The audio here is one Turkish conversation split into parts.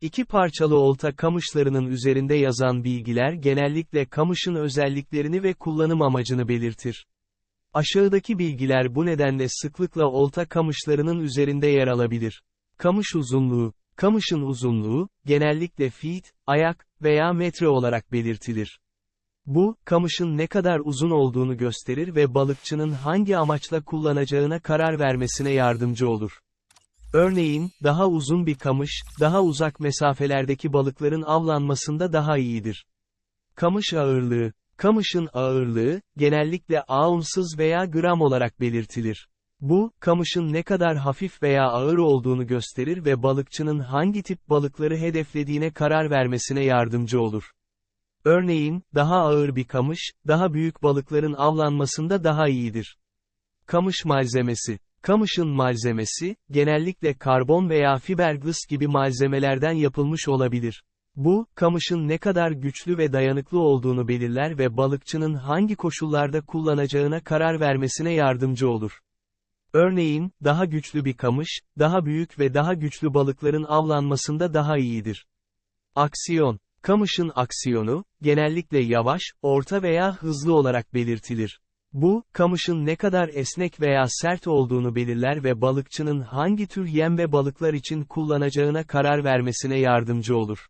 İki parçalı olta kamışlarının üzerinde yazan bilgiler genellikle kamışın özelliklerini ve kullanım amacını belirtir. Aşağıdaki bilgiler bu nedenle sıklıkla olta kamışlarının üzerinde yer alabilir. Kamış uzunluğu, kamışın uzunluğu, genellikle feet, ayak veya metre olarak belirtilir. Bu, kamışın ne kadar uzun olduğunu gösterir ve balıkçının hangi amaçla kullanacağına karar vermesine yardımcı olur. Örneğin, daha uzun bir kamış, daha uzak mesafelerdeki balıkların avlanmasında daha iyidir. Kamış ağırlığı Kamışın ağırlığı, genellikle aunsız veya gram olarak belirtilir. Bu, kamışın ne kadar hafif veya ağır olduğunu gösterir ve balıkçının hangi tip balıkları hedeflediğine karar vermesine yardımcı olur. Örneğin, daha ağır bir kamış, daha büyük balıkların avlanmasında daha iyidir. Kamış malzemesi Kamışın malzemesi, genellikle karbon veya fiberglass gibi malzemelerden yapılmış olabilir. Bu, kamışın ne kadar güçlü ve dayanıklı olduğunu belirler ve balıkçının hangi koşullarda kullanacağına karar vermesine yardımcı olur. Örneğin, daha güçlü bir kamış, daha büyük ve daha güçlü balıkların avlanmasında daha iyidir. Aksiyon Kamışın aksiyonu, genellikle yavaş, orta veya hızlı olarak belirtilir. Bu, kamışın ne kadar esnek veya sert olduğunu belirler ve balıkçının hangi tür yem ve balıklar için kullanacağına karar vermesine yardımcı olur.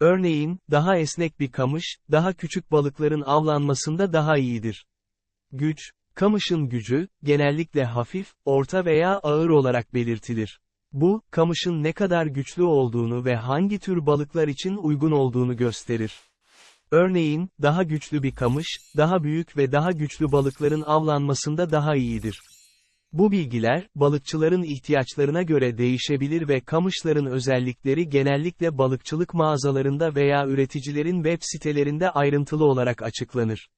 Örneğin, daha esnek bir kamış, daha küçük balıkların avlanmasında daha iyidir. Güç, kamışın gücü, genellikle hafif, orta veya ağır olarak belirtilir. Bu, kamışın ne kadar güçlü olduğunu ve hangi tür balıklar için uygun olduğunu gösterir. Örneğin, daha güçlü bir kamış, daha büyük ve daha güçlü balıkların avlanmasında daha iyidir. Bu bilgiler, balıkçıların ihtiyaçlarına göre değişebilir ve kamışların özellikleri genellikle balıkçılık mağazalarında veya üreticilerin web sitelerinde ayrıntılı olarak açıklanır.